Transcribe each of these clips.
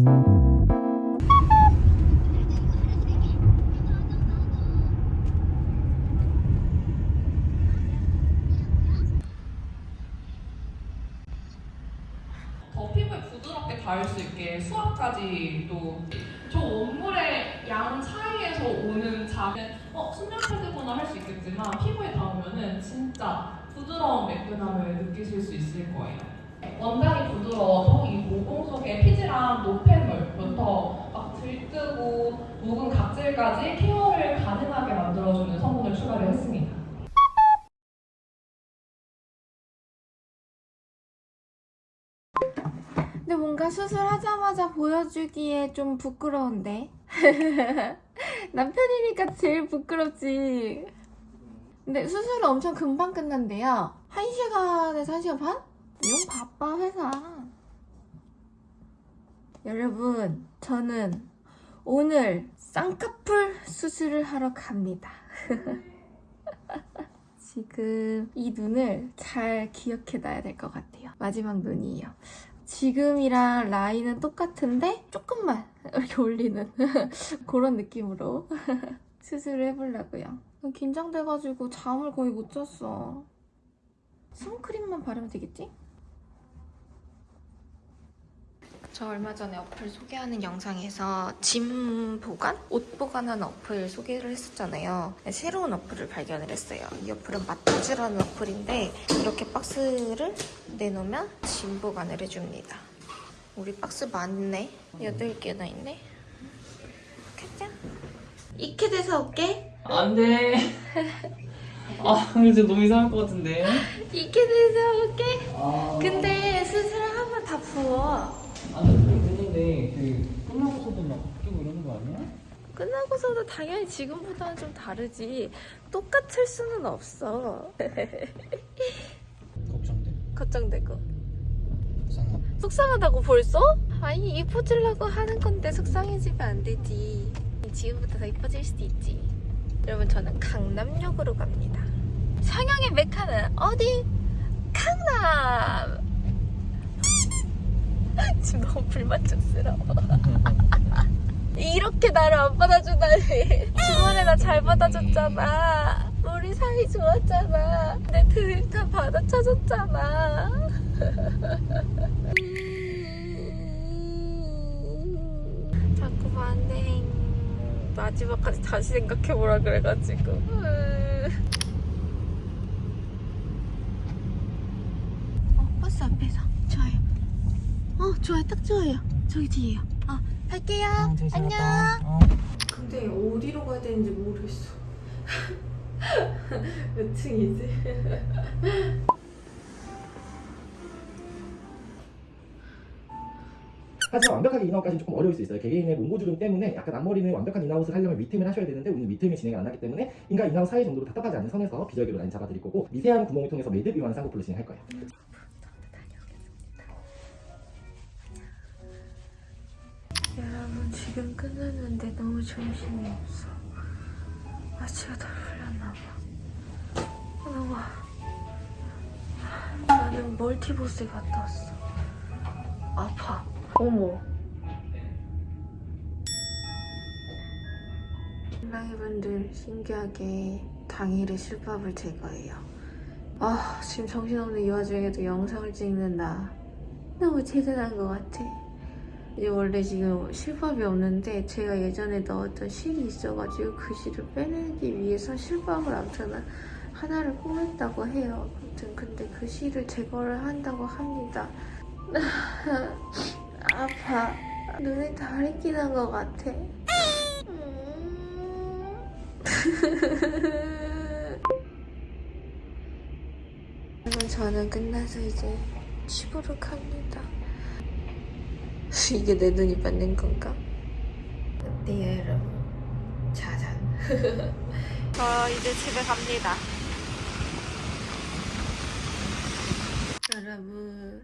더 피부에 부드럽게 닿을 수 있게 수압까지 또저 원물의 양 차이에서 오는 작은 어 순정 패드구나 할 수 있겠지만 피부에 닿으면은 진짜 부드러운 매끈함을 느끼실 수 있을 거예요. 원단이 부드러워도 이 모공 속에 피지랑 노폐물부터 막 들뜨고 묵은 각질까지 케어를 가능하게 만들어주는 성분을 추가를 했습니다. 근데 뭔가 수술하자마자 보여주기에 좀 부끄러운데? 남편이니까 제일 부끄럽지. 근데 수술은 엄청 금방 끝난대요. 1시간에서 1시간 반? 용 바빠, 회사. 여러분, 저는 오늘 쌍꺼풀 수술을 하러 갑니다. 지금 이 눈을 잘 기억해놔야 될 것 같아요. 마지막 눈이에요. 지금이랑 라인은 똑같은데 조금만 이렇게 올리는 그런 느낌으로 수술을 해보려고요. 긴장돼가지고 잠을 거의 못 잤어. 선크림만 바르면 되겠지? 저 얼마 전에 어플 소개하는 영상에서 짐 보관? 옷 보관하는 어플 소개를 했었잖아요. 새로운 어플을 발견을 했어요. 이 어플은 마타즈라는 어플인데 이렇게 박스를 내놓으면 짐 보관을 해줍니다. 우리 박스 많네. 8개나 있네. 가자. 이케드에서 올게. 안 돼. 아, 이제 너무 이상할 것 같은데. 이케드에서 올게. 아, 근데 수술 하면 다 부어. 그, 끝나고서도 막 바뀌고 이러는 거 아니야? 끝나고서도 당연히 지금보다는 좀 다르지. 똑같을 수는 없어. 걱정돼. 걱정되고. 이상하다. 속상하다고 벌써? 아니 이뻐지려고 하는 건데 속상해지면 안 되지. 지금부터 더 이뻐질 수도 있지. 여러분 저는 강남역으로 갑니다. 상영의 메카는 어디? 강남. 지금 너무 불만족스러워. 이렇게 나를 안 받아주다니. 주말에 나 잘 받아줬잖아. 우리 사이 좋았잖아. 내 드립 다 받아쳐줬잖아. 자꾸 반행 마지막까지 다시 생각해보라 그래가지고 어 버스 앞에서 좋아요 어 좋아요 딱 좋아요 저기 뒤에요 어 갈게요 안녕 어. 근데 어디로 가야 되는지 모르겠어 몇 층이지? 하지만 완벽하게 in-out까지는 조금 어려울 수 있어요. 개개인의 몽고주름 때문에 약간 앞머리는 완벽한 in-out을 하려면 밑틈을 하셔야 되는데 우리는 밑틈이 진행 안 하기 때문에 in과 in-out 사이 정도로 답답하지 않은 선에서 비절개로 라인 잡아드릴 거고 미세한 구멍을 통해서 매듭 이완 쌍꺼풀로 진행할 거예요. 지금 끝났는데 너무 정신이 없어. 마취가 다 풀렸나봐. 너무 나는 멀티보스에 갔다 왔어. 아파. 어머. 신랑이분들 신기하게 당일에 실밥을 제거해요. 아 지금 정신없는 이 와중에도 영상을 찍는 나 너무 대단한 것 같아 원래 지금 실밥이 없는데 제가 예전에 넣었던 실이 있어가지고 그 실을 빼내기 위해서 실밥을 아무튼 하나를 꼬맸다고 해요. 아무튼 근데 그 실을 제거를 한다고 합니다. 아파. 눈에 다래끼 난것 같아. 저는 끝나서 이제 집으로 갑니다. 이게 내 눈이 맞는 건가? 어때요 여러분? 짜잔. 저 이제 집에 갑니다. 여러분.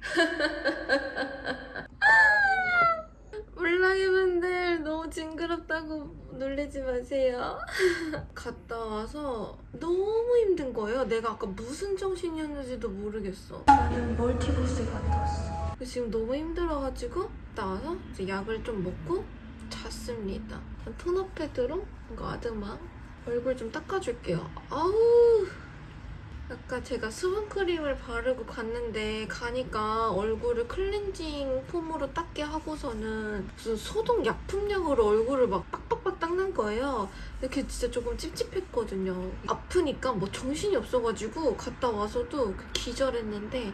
물랑이분들 너무 징그럽다고 놀리지 마세요. 갔다 와서 너무 힘든 거예요. 내가 아까 무슨 정신이었는지도 모르겠어. 나는 멀티버스에 갔다 왔어 지금 너무 힘들어가지고 갔다 와서 이제 약을 좀 먹고 잤습니다. 토너 패드로 이거 아드마 얼굴 좀 닦아줄게요. 아우 아까 제가 수분크림을 바르고 갔는데 가니까 얼굴을 클렌징 폼으로 닦게 하고서는 무슨 소독 약품약으로 얼굴을 막 빡빡빡 닦는 거예요. 이렇게 진짜 조금 찝찝했거든요. 아프니까 뭐 정신이 없어가지고 갔다 와서도 그 기절했는데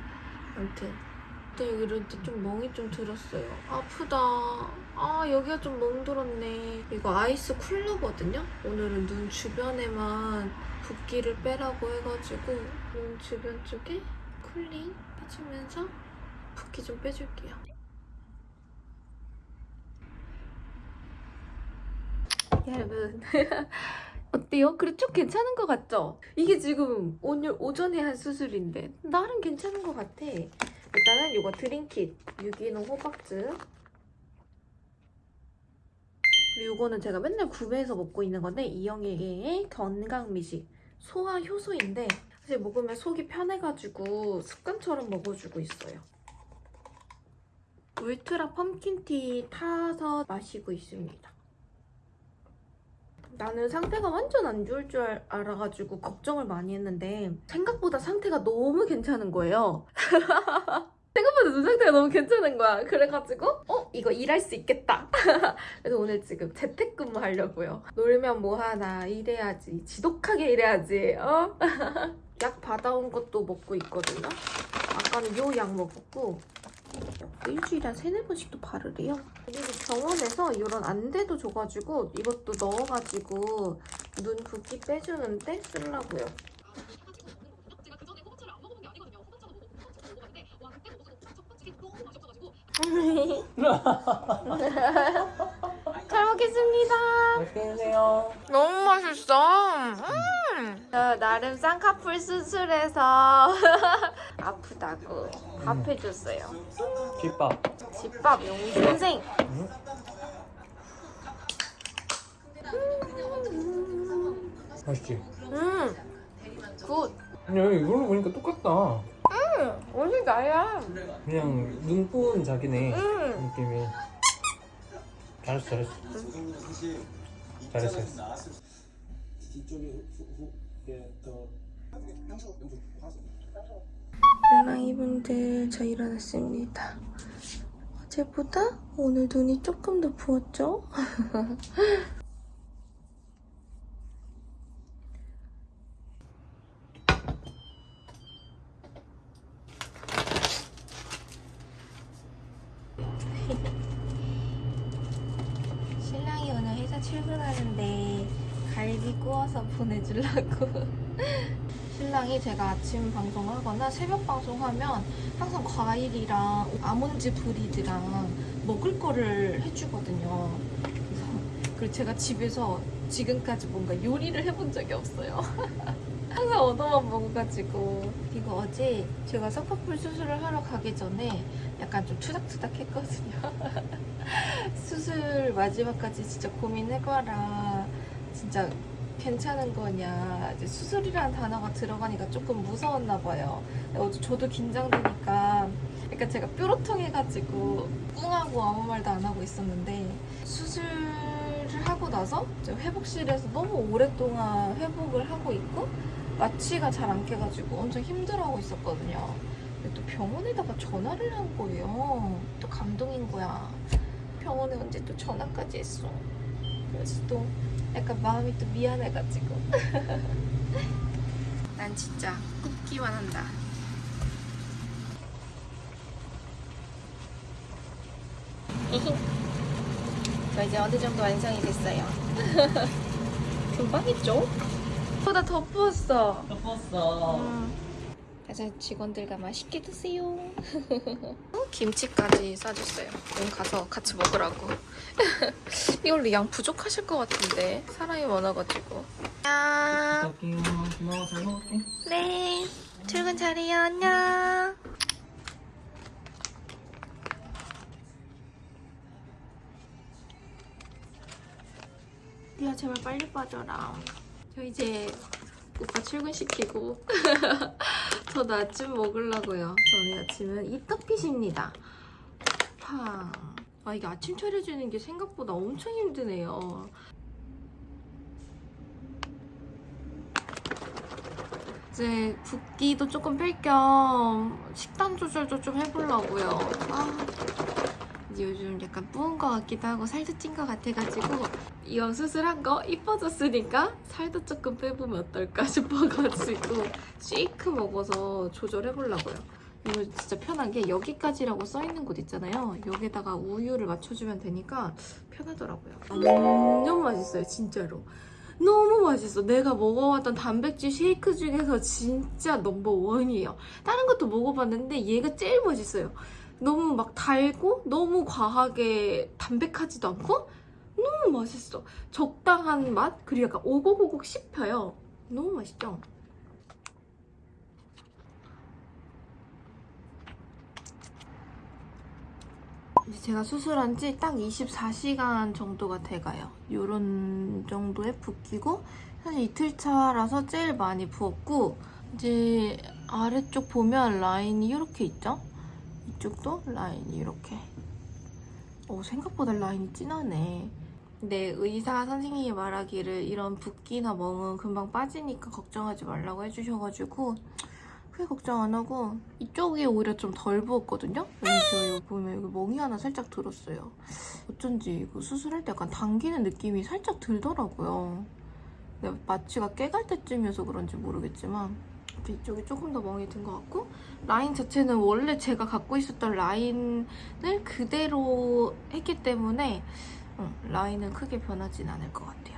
아무튼 또 여기 이런데 좀 멍이 좀 들었어요. 아프다. 아 여기가 좀 멍들었네. 이거 아이스 쿨러거든요. 오늘은 눈 주변에만 붓기를 빼라고 해가지고 눈 주변 쪽에 쿨링 해주면서 붓기 좀 빼줄게요. 여러분 어때요? 그래 쭉 괜찮은 것 같죠? 이게 지금 오늘 오전에 한 수술인데 나름 괜찮은 것 같아. 일단은 이거 드링킷 유기농 호박즙 그리고 이거는 제가 맨날 구매해서 먹고 있는 건데 이영애의 건강미식 소화 효소인데 사실 먹으면 속이 편해가지고 습관처럼 먹어주고 있어요. 울트라 펌킨티 타서 마시고 있습니다. 나는 상태가 완전 안 좋을 줄 알- 알아가지고 걱정을 많이 했는데 생각보다 상태가 너무 괜찮은 거예요. 생각보다 눈 상태가 너무 괜찮은 거야. 그래가지고 어? 이거 일할 수 있겠다. 그래서 오늘 지금 재택근무 하려고요. 놀면 뭐하나 일해야지. 지독하게 일해야지. 어? 약 받아온 것도 먹고 있거든요. 아까는 요 약 먹었고 일주일에 한 세네 번씩도 바르래요. 그리고 병원에서 이런 안대도 줘가지고 이것도 넣어가지고 눈 붓기 빼주는데 쓰려고요. 잘 먹겠습니다. 맛있게 드세요. 너무 맛있어. 음. 저 나름 쌍꺼풀 수술해서 아프다고 밥 해줬어요. 집밥. 집밥 용선생. 맛있지? 음. Good. 야, 이걸로 보니까 똑같다. 오늘 나야. 그냥 눈부은 자기네 음. 느낌이. 잘했어, 잘했어. 잘했어. 잘했어. 뒤쪽에 후후게 더 향수 향수 화수 랑이분들 저 일어났습니다. 어제보다 오늘 눈이 조금 더 부었죠? 회사 출근하는데 갈비 구워서 보내주려고 신랑이 제가 아침 방송하거나 새벽 방송하면 항상 과일이랑 아몬드 브리드랑 먹을 거를 해주거든요. 그래서 그리고 제가 집에서 지금까지 뭔가 요리를 해본 적이 없어요. 항상 얻어만 먹어가지고 이거 어제 제가 쌍꺼풀 수술을 하러 가기 전에 약간 좀 투닥투닥 했거든요. 수술 마지막까지 진짜 고민해봐라. 진짜 괜찮은 거냐. 이제 수술이라는 단어가 들어가니까 조금 무서웠나 봐요. 저도 긴장되니까 약간 제가 뾰로통해가지고 꿍하고 아무 말도 안 하고 있었는데 수술을 하고 나서 회복실에서 너무 오랫동안 회복을 하고 있고 마취가 잘 안 깨가지고 엄청 힘들어하고 있었거든요. 근데 또 병원에다가 전화를 한 거예요. 또 감동인 거야. 병원에 언제 또 전화까지 했어. 그래서 또 약간 마음이 또 미안해가지고. 난 진짜 굽기만 한다. 저 이제 어느 정도 완성이 됐어요. 금방 했죠? 보다 더 부었어. 덮었어. 그래서 직원들과 맛있게 드세요. 어, 김치까지 싸줬어요. 오늘 가서 같이 먹으라고. 이걸로 양 부족하실 것 같은데 사람이 많아가지고. 안녕. 고마워, 잘 먹을게. 네. 출근 잘해요. 안녕. 리아 제발 빨리 빠져라. 저 이제 오빠 출근시키고 저도 아침 먹으려고요. 저는 아침은 이떡핏입니다. 팡. 아 이게 아침 차려주는 게 생각보다 엄청 힘드네요. 이제 붓기도 조금 뺄 겸 식단 조절도 좀 해보려고요. 아, 약간 뿌은 것 같기도 하고 살도 찐 것 같아가지고 이왕 수술한 거 이뻐졌으니까 살도 조금 빼보면 어떨까 싶어가지고 쉐이크 먹어서 조절해보려고요. 이거 진짜 편한 게 여기까지라고 써있는 곳 있잖아요. 여기다가 우유를 맞춰주면 되니까 편하더라고요. 완전 맛있어요, 진짜로. 너무 맛있어. 내가 먹어봤던 단백질 쉐이크 중에서 진짜 넘버원이에요. 다른 것도 먹어봤는데 얘가 제일 맛있어요. 너무 막 달고 너무 과하게 담백하지도 않고 너무 맛있어. 적당한 맛 그리고 약간 오곡오곡 씹혀요. 너무 맛있죠? 이제 제가 수술한 지 딱 24시간 정도가 돼가요. 요런 정도에 붓기고 사실 이틀 차라서 제일 많이 부었고 이제 아래쪽 보면 라인이 이렇게 있죠? 이쪽도 라인이 이렇게 오 생각보다 라인이 진하네. 근데 의사 선생님이 말하기를 이런 붓기나 멍은 금방 빠지니까 걱정하지 말라고 해주셔가지고 크게 걱정 안 하고 이쪽이 오히려 좀 덜 부었거든요? 왠지 여기 보면 여기 멍이 하나 살짝 들었어요. 어쩐지 이거 수술할 때 약간 당기는 느낌이 살짝 들더라고요. 마취가 깨갈 때쯤이어서 그런지 모르겠지만 이쪽이 조금 더 멍이 든 것 같고 라인 자체는 원래 제가 갖고 있었던 라인을 그대로 했기 때문에 어, 라인은 크게 변하진 않을 것 같아요.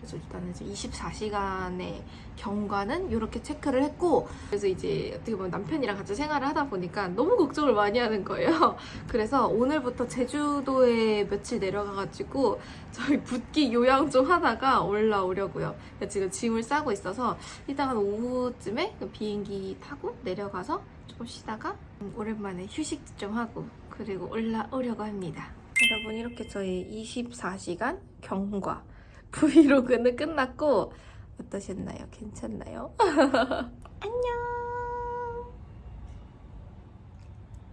그래서 일단은 이제 24시간의 경과는 이렇게 체크를 했고 그래서 이제 어떻게 보면 남편이랑 같이 생활을 하다 보니까 너무 걱정을 많이 하는 거예요. 그래서 오늘부터 제주도에 며칠 내려가가지고 저희 붓기 요양 좀 하다가 올라오려고요. 그래서 지금 짐을 싸고 있어서 이따가 오후쯤에 그 비행기 타고 내려가서 조금 쉬다가 음, 오랜만에 휴식 좀 하고 그리고 올라오려고 합니다. 여러분 이렇게 저희 24시간 경과 브이로그는 끝났고 어떠셨나요? 괜찮나요? 안녕.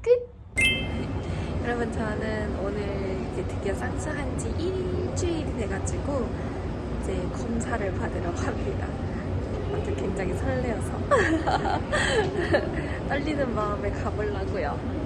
끝. 여러분 저는 오늘 이제 드디어 쌍수한 지 일주일이 돼가지고 이제 검사를 받으러 갑니다. 굉장히 설레어서. 떨리는 마음에 가보려고요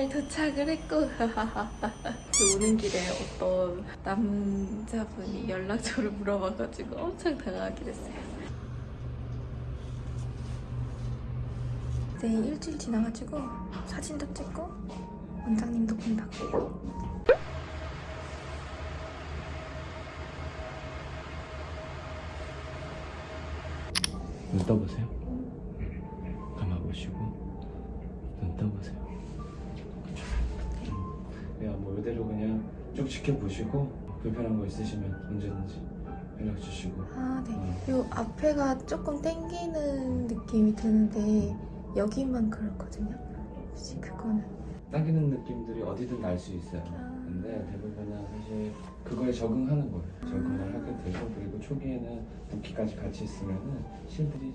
건물 도착을 했고 오는 길에 어떤 남자분이 연락처를 물어봐가지고 엄청 당황하게 됐어요. 이제 일주일 지나가지고 사진도 찍고 원장님도 본다고요. 눈 떠보세요. 감아보시고 눈 떠보세요. 그냥 뭐 이대로 그냥 쭉 지켜보시고 불편한 거 있으시면 언제든지 연락 주시고 아 네. 음. 요 앞에가 조금 땡기는 느낌이 드는데 여기만 그렇거든요. 혹시 그거는 당기는 느낌들이 어디든 날 수 있어요. 아. 근데 대부분은 사실 그거에 적응하는 거예요. 적응을 하게 되고 그리고 초기에는 붓기까지 같이 있으면은 실들이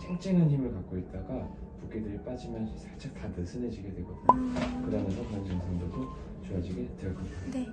쨍쨍한 힘을 갖고 있다가 붓기들이 빠지면 살짝 다 느슨해지게 되거든요. 그러면서 그런 증상들도 좋아지게 될 겁니다. 네.